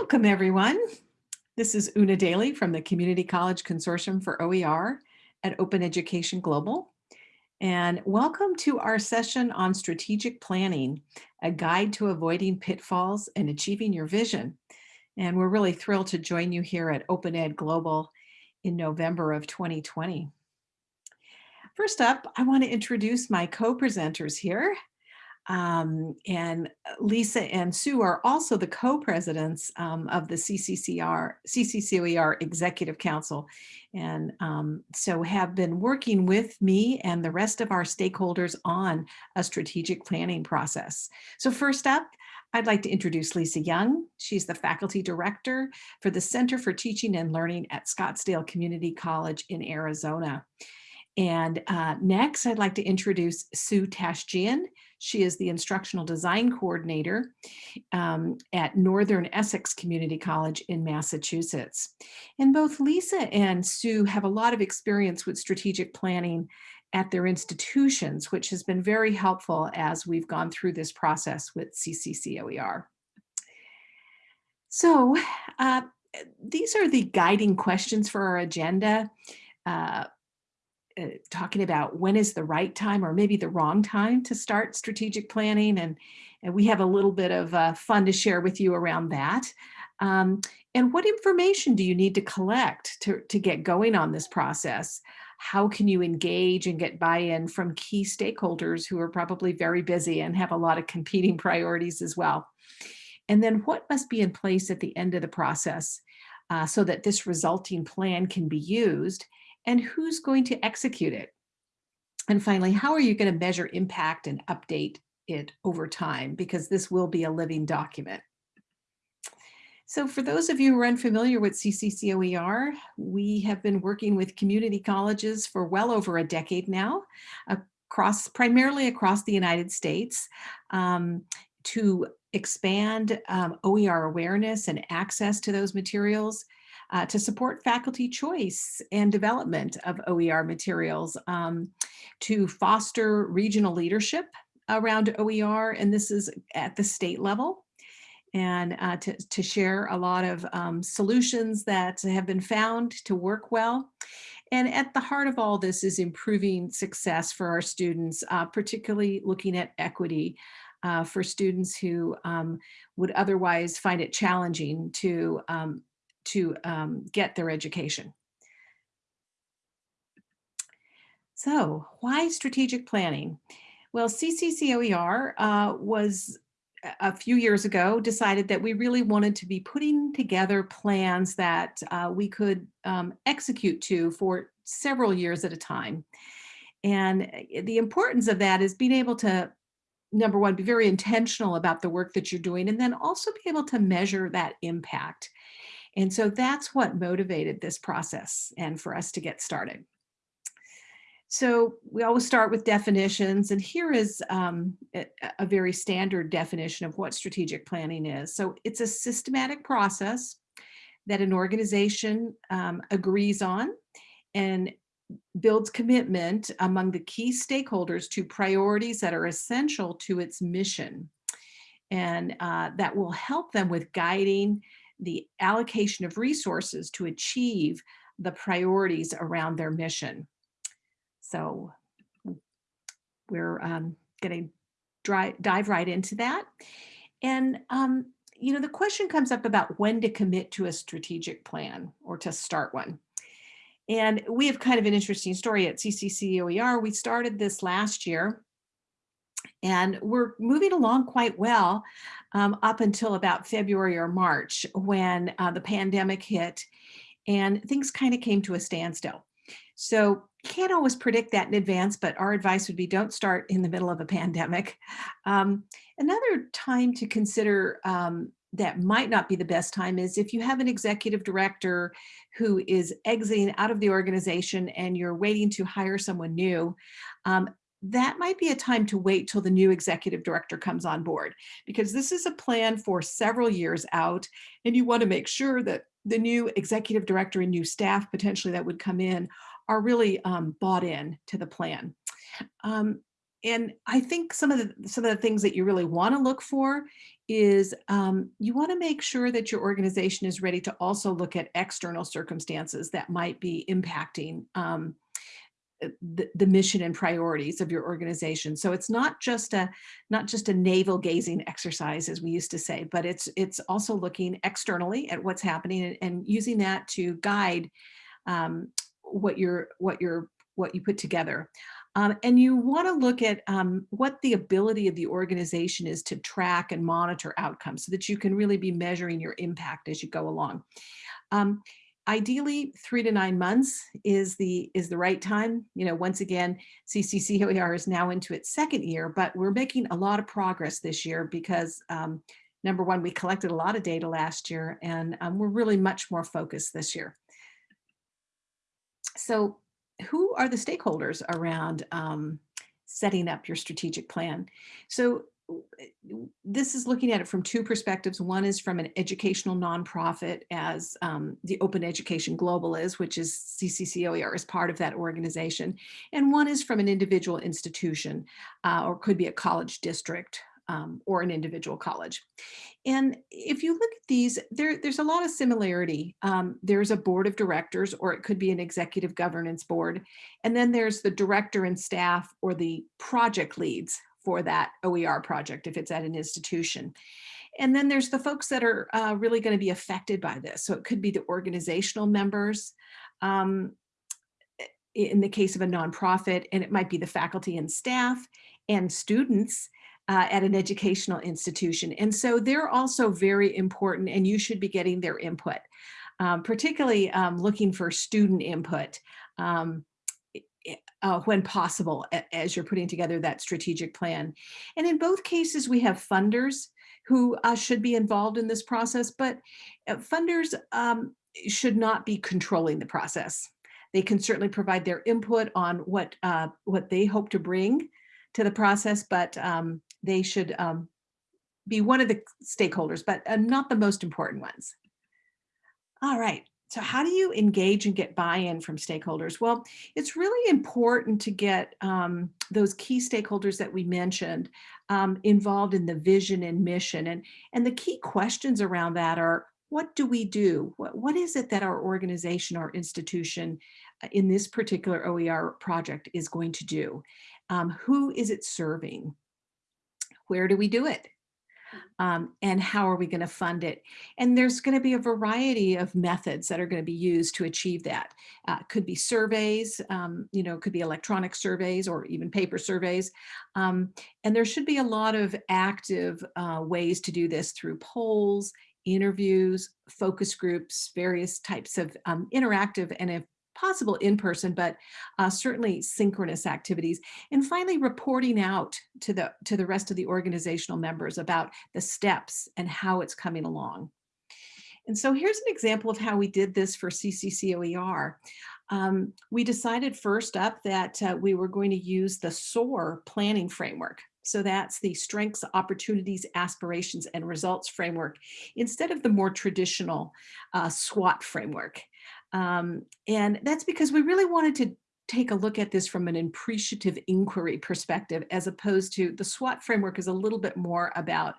Welcome, everyone. This is Una Daly from the Community College Consortium for OER at Open Education Global. And welcome to our session on strategic planning, a guide to avoiding pitfalls and achieving your vision. And we're really thrilled to join you here at Open Ed Global in November of 2020. First up, I want to introduce my co-presenters here. Um, and uh, Lisa and Sue are also the co-presidents um, of the CCCR, CCCOER Executive Council. And um, so have been working with me and the rest of our stakeholders on a strategic planning process. So first up, I'd like to introduce Lisa Young. She's the faculty director for the Center for Teaching and Learning at Scottsdale Community College in Arizona. And uh, next, I'd like to introduce Sue Tashjian. She is the instructional design coordinator um, at Northern Essex Community College in Massachusetts. And both Lisa and Sue have a lot of experience with strategic planning at their institutions, which has been very helpful as we've gone through this process with CCCOER. So uh, these are the guiding questions for our agenda. Uh, uh, talking about when is the right time or maybe the wrong time to start strategic planning. And, and we have a little bit of uh, fun to share with you around that. Um, and what information do you need to collect to, to get going on this process? How can you engage and get buy-in from key stakeholders who are probably very busy and have a lot of competing priorities as well? And then what must be in place at the end of the process uh, so that this resulting plan can be used and who's going to execute it? And finally, how are you going to measure impact and update it over time? Because this will be a living document. So for those of you who are unfamiliar with CCCOER, we have been working with community colleges for well over a decade now, across primarily across the United States, um, to expand um, OER awareness and access to those materials, uh, to support faculty choice and development of OER materials, um, to foster regional leadership around OER, and this is at the state level, and uh, to, to share a lot of um, solutions that have been found to work well. And at the heart of all this is improving success for our students, uh, particularly looking at equity uh, for students who um, would otherwise find it challenging to um, to um, get their education. So why strategic planning? Well, CCCOER uh, was a few years ago decided that we really wanted to be putting together plans that uh, we could um, execute to for several years at a time. And eh, the importance of that is being able to, number one, be very intentional about the work that you're doing, and then also be able to measure that impact. And so that's what motivated this process and for us to get started. So we always start with definitions, and here is um, a, very standard definition of what strategic planning is. So it's a systematic process that an organization um, agrees on and builds commitment among the key stakeholders to priorities that are essential to its mission. And uh, that will help them with guiding the allocation of resources to achieve the priorities around their mission. So we're um, going to dive right into that. And, um, you know, the question comes up about when to commit to a strategic plan or to start one. And we have kind of an interesting story at CCCOER. We started this last year and we're moving along quite well um, up until about February or March when uh, the pandemic hit and things kind of came to a standstill. So can't always predict that in advance, but our advice would be don't start in the middle of a pandemic. Um, another time to consider um, that might not be the best time is if you have an executive director who is exiting out of the organization and you're waiting to hire someone new, um, that might be a time to wait till the new executive director comes on board because this is a plan for several years out and you want to make sure that the new executive director and new staff potentially that would come in are really um, bought in to the plan. Um, and I think some of the some of the things that you really want to look for is um, you want to make sure that your organization is ready to also look at external circumstances that might be impacting um, the, the mission and priorities of your organization. So it's not just a not just a navel gazing exercise, as we used to say, but it's it's also looking externally at what's happening and, and using that to guide um, what you're what you're what you put together. Um, and you want to look at um, what the ability of the organization is to track and monitor outcomes so that you can really be measuring your impact as you go along. Um, ideally, three to nine months is the is the right time. You know, once again, CCCOER is now into its second year, but we're making a lot of progress this year because um, number one, we collected a lot of data last year and um, we're really much more focused this year. So who are the stakeholders around um, setting up your strategic plan? So this is looking at it from two perspectives. One is from an educational nonprofit as um, the Open Education Global is, which is CCCOER is part of that organization. And one is from an individual institution uh, or could be a college district um, or an individual college. And if you look at these, there, there's a lot of similarity. Um, there's a board of directors, or it could be an executive governance board. And then there's the director and staff or the project leads for that OER project, if it's at an institution. And then there's the folks that are uh, really going to be affected by this. So it could be the organizational members, um, in the case of a nonprofit, and it might be the faculty and staff and students uh, at an educational institution. And so they're also very important and you should be getting their input, um, particularly um, looking for student input um, uh, when possible as you're putting together that strategic plan. And in both cases, we have funders who uh, should be involved in this process, but uh, funders um, should not be controlling the process. They can certainly provide their input on what, uh, what they hope to bring to the process, but um, they should um, be one of the stakeholders, but uh, not the most important ones. All right. So how do you engage and get buy-in from stakeholders? Well, it's really important to get um, those key stakeholders that we mentioned um, involved in the vision and mission. And, and the key questions around that are, what do we do? What, what is it that our organization, our institution uh, in this particular OER project is going to do? Um, who is it serving? where do we do it? Um, and how are we going to fund it? And there's going to be a variety of methods that are going to be used to achieve that. Uh, could be surveys, um, you know, could be electronic surveys or even paper surveys. Um, and there should be a lot of active uh, ways to do this through polls, interviews, focus groups, various types of um, interactive and if possible in person, but uh, certainly synchronous activities. And finally, reporting out to the, to the rest of the organizational members about the steps and how it's coming along. And so here's an example of how we did this for CCCOER. Um, we decided first up that uh, we were going to use the SOAR planning framework. So that's the strengths, opportunities, aspirations, and results framework instead of the more traditional uh, SWOT framework. Um, and that's because we really wanted to take a look at this from an appreciative inquiry perspective, as opposed to the SWOT framework is a little bit more about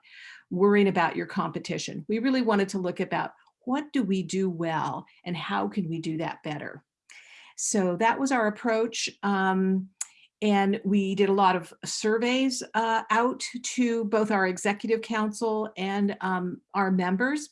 worrying about your competition. We really wanted to look about what do we do well and how can we do that better? So that was our approach. Um, and we did a lot of surveys uh, out to both our executive council and um, our members.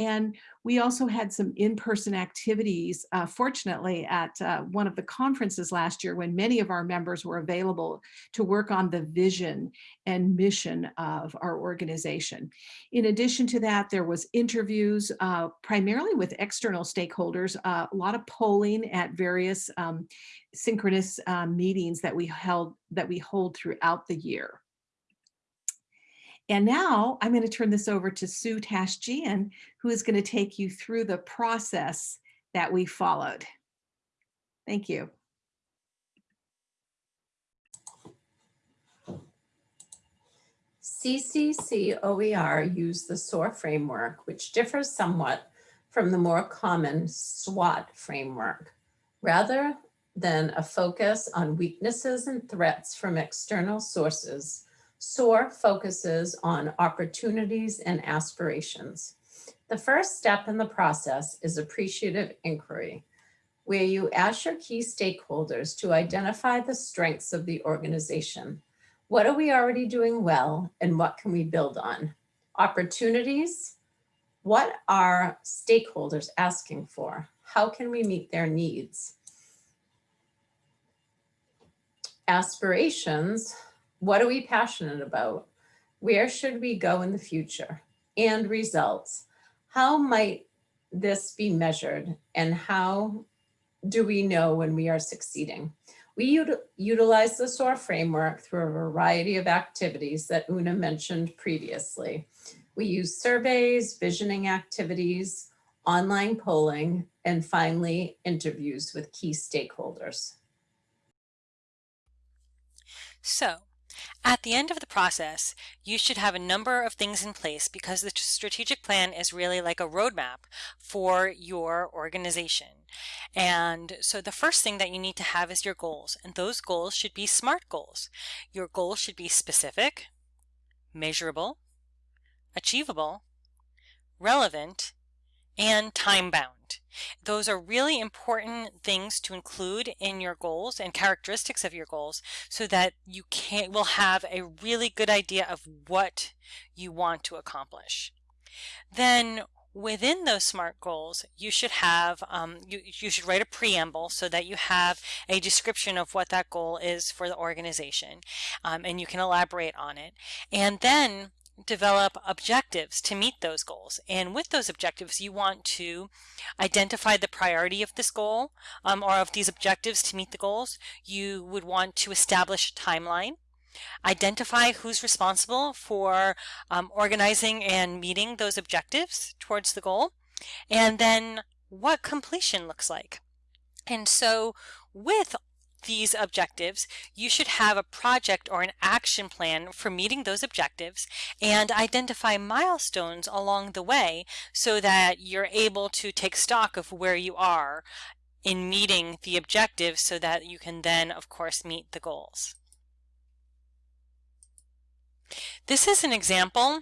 And we also had some in-person activities, uh, fortunately, at uh, one of the conferences last year when many of our members were available to work on the vision and mission of our organization. In addition to that, there was interviews uh, primarily with external stakeholders, uh, a lot of polling at various um, synchronous uh, meetings that we held that we hold throughout the year. And now I'm going to turn this over to Sue Tashjian, who is going to take you through the process that we followed. Thank you. CCCOER used the SOAR framework, which differs somewhat from the more common SWOT framework. Rather than a focus on weaknesses and threats from external sources, SOAR focuses on opportunities and aspirations. The first step in the process is appreciative inquiry, where you ask your key stakeholders to identify the strengths of the organization. What are we already doing well and what can we build on? Opportunities, what are stakeholders asking for? How can we meet their needs? Aspirations, what are we passionate about? Where should we go in the future? And results, how might this be measured and how do we know when we are succeeding? We utilize the SOAR framework through a variety of activities that Una mentioned previously. We use surveys, visioning activities, online polling, and finally, interviews with key stakeholders. So at the end of the process, you should have a number of things in place because the strategic plan is really like a roadmap for your organization. And so the first thing that you need to have is your goals, and those goals should be SMART goals. Your goals should be specific, measurable, achievable, relevant, and time bound. Those are really important things to include in your goals and characteristics of your goals so that you can will have a really good idea of what you want to accomplish. Then within those SMART goals, you should have, um, you, you should write a preamble so that you have a description of what that goal is for the organization um, and you can elaborate on it. And then develop objectives to meet those goals. And with those objectives, you want to identify the priority of this goal um, or of these objectives to meet the goals. You would want to establish a timeline, identify who's responsible for um, organizing and meeting those objectives towards the goal, and then what completion looks like. And so with these objectives, you should have a project or an action plan for meeting those objectives and identify milestones along the way so that you're able to take stock of where you are in meeting the objectives so that you can then, of course, meet the goals. This is an example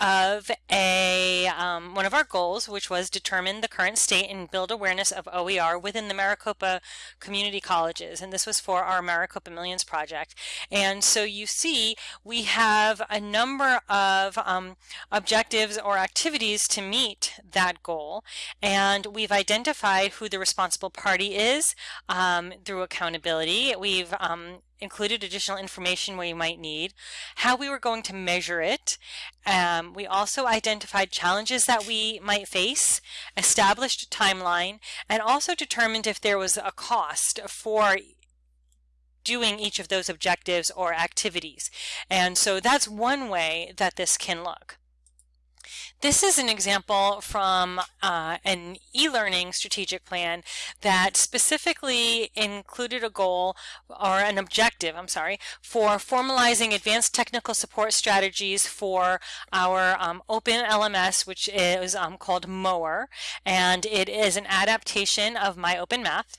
of a um, one of our goals, which was determine the current state and build awareness of OER within the Maricopa community colleges. And this was for our Maricopa Millions project. And so you see, we have a number of um, objectives or activities to meet that goal. And we've identified who the responsible party is um, through accountability. We've um, included additional information where you might need, how we were going to measure it. Um, we also identified challenges that we might face, established a timeline, and also determined if there was a cost for doing each of those objectives or activities. And so that's one way that this can look. This is an example from uh, an e-learning strategic plan that specifically included a goal or an objective, I'm sorry, for formalizing advanced technical support strategies for our um, open LMS, which is um, called MOER, and it is an adaptation of My Open Math.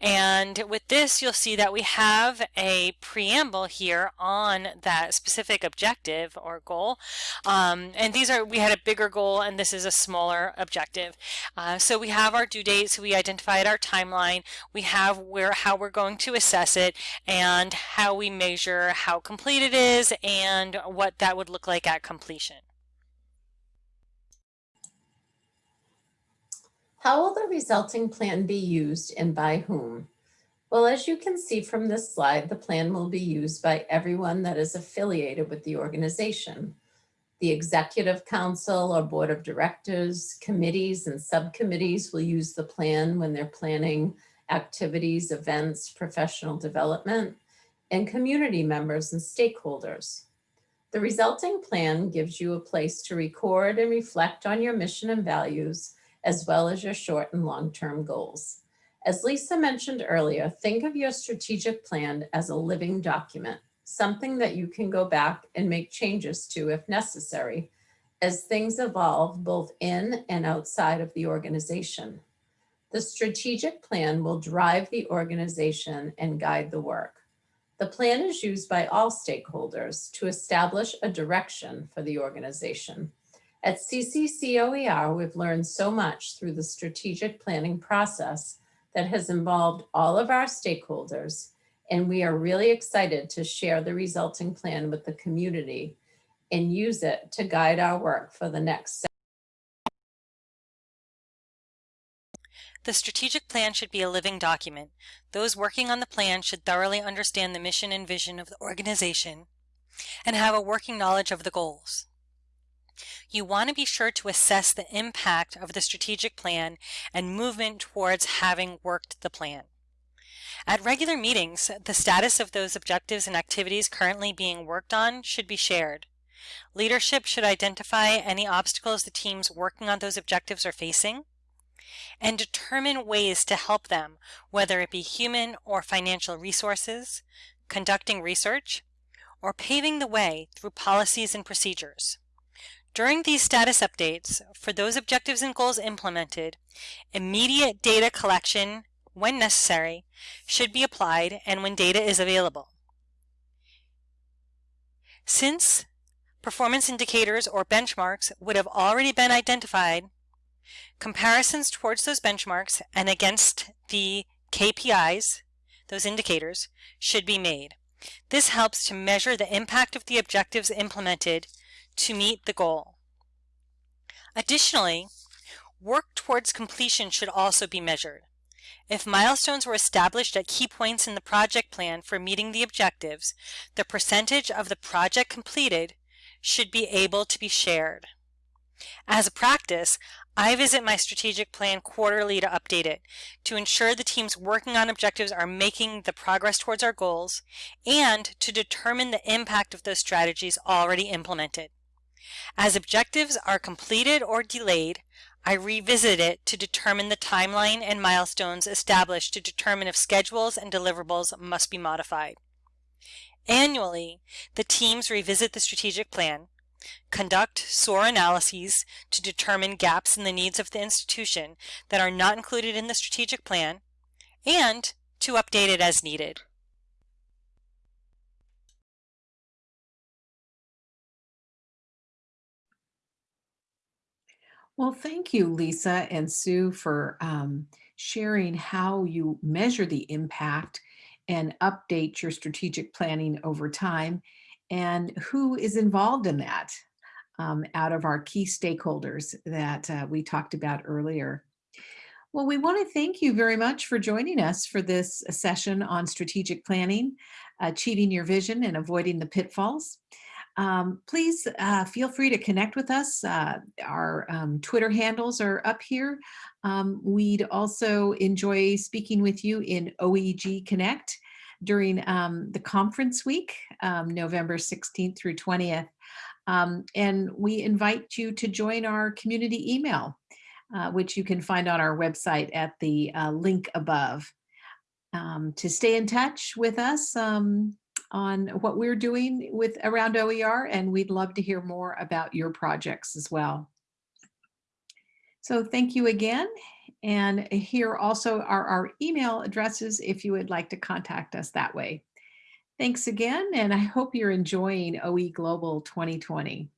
And with this, you'll see that we have a preamble here on that specific objective or goal. Um, and these are, we had a bigger goal and this is a smaller objective. Uh, so we have our due dates, we identified our timeline, we have where how we're going to assess it and how we measure how complete it is and what that would look like at completion. How will the resulting plan be used and by whom? Well, as you can see from this slide, the plan will be used by everyone that is affiliated with the organization. The executive council or board of directors, committees and subcommittees will use the plan when they're planning activities, events, professional development, and community members and stakeholders. The resulting plan gives you a place to record and reflect on your mission and values as well as your short and long-term goals. As Lisa mentioned earlier, think of your strategic plan as a living document, something that you can go back and make changes to if necessary, as things evolve both in and outside of the organization. The strategic plan will drive the organization and guide the work. The plan is used by all stakeholders to establish a direction for the organization. At CCCOER, we've learned so much through the strategic planning process that has involved all of our stakeholders, and we are really excited to share the resulting plan with the community and use it to guide our work for the next The strategic plan should be a living document. Those working on the plan should thoroughly understand the mission and vision of the organization and have a working knowledge of the goals. You want to be sure to assess the impact of the strategic plan and movement towards having worked the plan. At regular meetings, the status of those objectives and activities currently being worked on should be shared. Leadership should identify any obstacles the teams working on those objectives are facing and determine ways to help them, whether it be human or financial resources, conducting research, or paving the way through policies and procedures. During these status updates, for those objectives and goals implemented, immediate data collection, when necessary, should be applied and when data is available. Since performance indicators or benchmarks would have already been identified, comparisons towards those benchmarks and against the KPIs, those indicators, should be made. This helps to measure the impact of the objectives implemented to meet the goal. Additionally, work towards completion should also be measured. If milestones were established at key points in the project plan for meeting the objectives, the percentage of the project completed should be able to be shared. As a practice, I visit my strategic plan quarterly to update it to ensure the teams working on objectives are making the progress towards our goals and to determine the impact of those strategies already implemented. As objectives are completed or delayed, I revisit it to determine the timeline and milestones established to determine if schedules and deliverables must be modified. Annually, the teams revisit the strategic plan, conduct SOAR analyses to determine gaps in the needs of the institution that are not included in the strategic plan, and to update it as needed. Well, thank you, Lisa and Sue, for um, sharing how you measure the impact and update your strategic planning over time and who is involved in that um, out of our key stakeholders that uh, we talked about earlier. Well, we want to thank you very much for joining us for this session on strategic planning, achieving your vision and avoiding the pitfalls. Um, please uh, feel free to connect with us. Uh, our um, Twitter handles are up here. Um, we'd also enjoy speaking with you in OEG Connect during um, the conference week, um, November 16th through 20th. Um, and we invite you to join our community email, uh, which you can find on our website at the uh, link above. Um, to stay in touch with us um, on what we're doing with around OER, and we'd love to hear more about your projects as well. So thank you again. And here also are our email addresses if you would like to contact us that way. Thanks again, and I hope you're enjoying OE Global 2020.